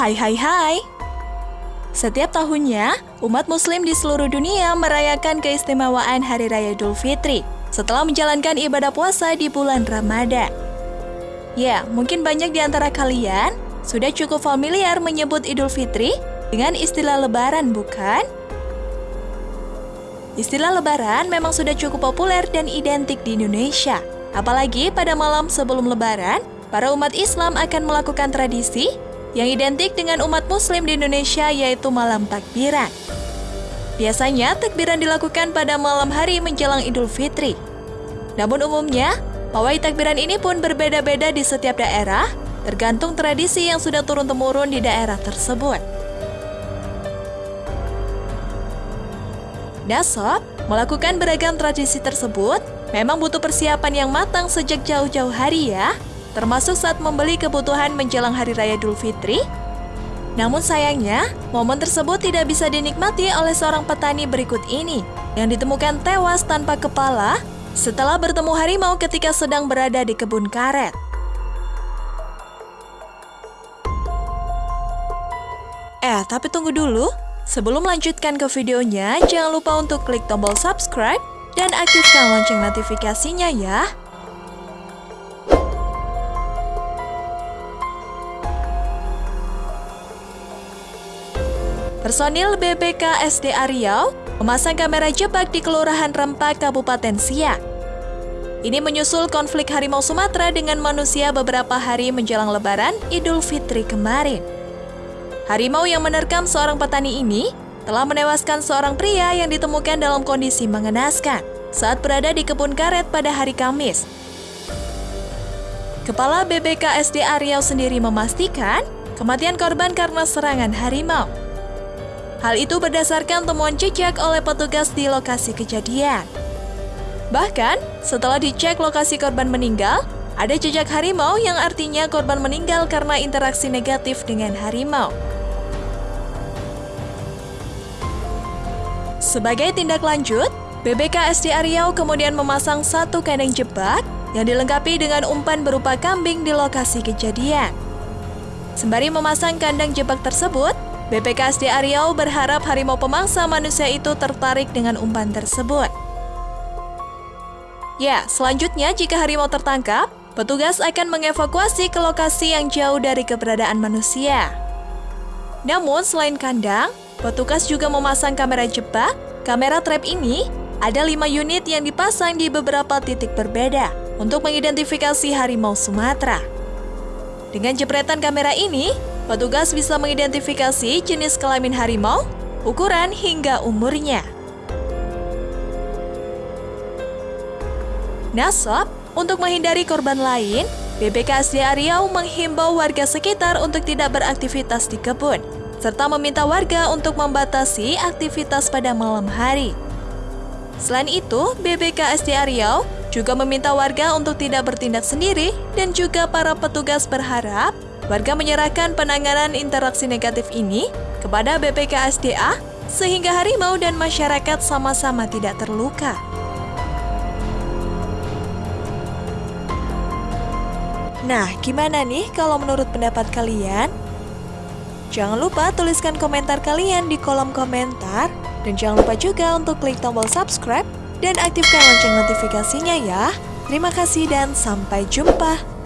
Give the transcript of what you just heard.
Hai hai hai! Setiap tahunnya, umat muslim di seluruh dunia merayakan keistimewaan Hari Raya Idul Fitri setelah menjalankan ibadah puasa di bulan Ramadan. Ya, mungkin banyak di antara kalian sudah cukup familiar menyebut Idul Fitri dengan istilah lebaran, bukan? Istilah lebaran memang sudah cukup populer dan identik di Indonesia. Apalagi pada malam sebelum lebaran, para umat Islam akan melakukan tradisi yang identik dengan umat muslim di Indonesia yaitu malam takbiran. Biasanya takbiran dilakukan pada malam hari menjelang Idul Fitri. Namun umumnya, pawai takbiran ini pun berbeda-beda di setiap daerah, tergantung tradisi yang sudah turun-temurun di daerah tersebut. Dasop, melakukan beragam tradisi tersebut memang butuh persiapan yang matang sejak jauh-jauh hari ya, termasuk saat membeli kebutuhan menjelang Hari Raya Idul Fitri. Namun sayangnya, momen tersebut tidak bisa dinikmati oleh seorang petani berikut ini, yang ditemukan tewas tanpa kepala setelah bertemu harimau ketika sedang berada di kebun karet. Eh, tapi tunggu dulu. Sebelum melanjutkan ke videonya, jangan lupa untuk klik tombol subscribe dan aktifkan lonceng notifikasinya ya. Personil BPK SDA Riau memasang kamera jebak di Kelurahan Rempak, Kabupaten Siak. Ini menyusul konflik harimau Sumatera dengan manusia beberapa hari menjelang lebaran Idul Fitri kemarin. Harimau yang menerkam seorang petani ini telah menewaskan seorang pria yang ditemukan dalam kondisi mengenaskan saat berada di kebun karet pada hari Kamis. Kepala BPK SDA Riau sendiri memastikan kematian korban karena serangan harimau. Hal itu berdasarkan temuan jejak oleh petugas di lokasi kejadian. Bahkan, setelah dicek lokasi korban meninggal, ada jejak harimau yang artinya korban meninggal karena interaksi negatif dengan harimau. Sebagai tindak lanjut, BBK SDA Riau kemudian memasang satu kandang jebak yang dilengkapi dengan umpan berupa kambing di lokasi kejadian. Sembari memasang kandang jebak tersebut, BPKSD Riau berharap harimau pemangsa manusia itu tertarik dengan umpan tersebut. Ya, selanjutnya jika harimau tertangkap, petugas akan mengevakuasi ke lokasi yang jauh dari keberadaan manusia. Namun selain kandang, petugas juga memasang kamera jebak. Kamera trap ini ada lima unit yang dipasang di beberapa titik berbeda untuk mengidentifikasi harimau Sumatera. Dengan jepretan kamera ini, Petugas bisa mengidentifikasi jenis kelamin harimau, ukuran hingga umurnya. Nasab, untuk menghindari korban lain, BPKSDA Riau menghimbau warga sekitar untuk tidak beraktivitas di kebun, serta meminta warga untuk membatasi aktivitas pada malam hari. Selain itu, BPKSDA Riau juga meminta warga untuk tidak bertindak sendiri dan juga para petugas berharap Warga menyerahkan penanganan interaksi negatif ini kepada BPKSDA sehingga harimau dan masyarakat sama-sama tidak terluka. Nah, gimana nih kalau menurut pendapat kalian? Jangan lupa tuliskan komentar kalian di kolom komentar dan jangan lupa juga untuk klik tombol subscribe dan aktifkan lonceng notifikasinya ya. Terima kasih dan sampai jumpa.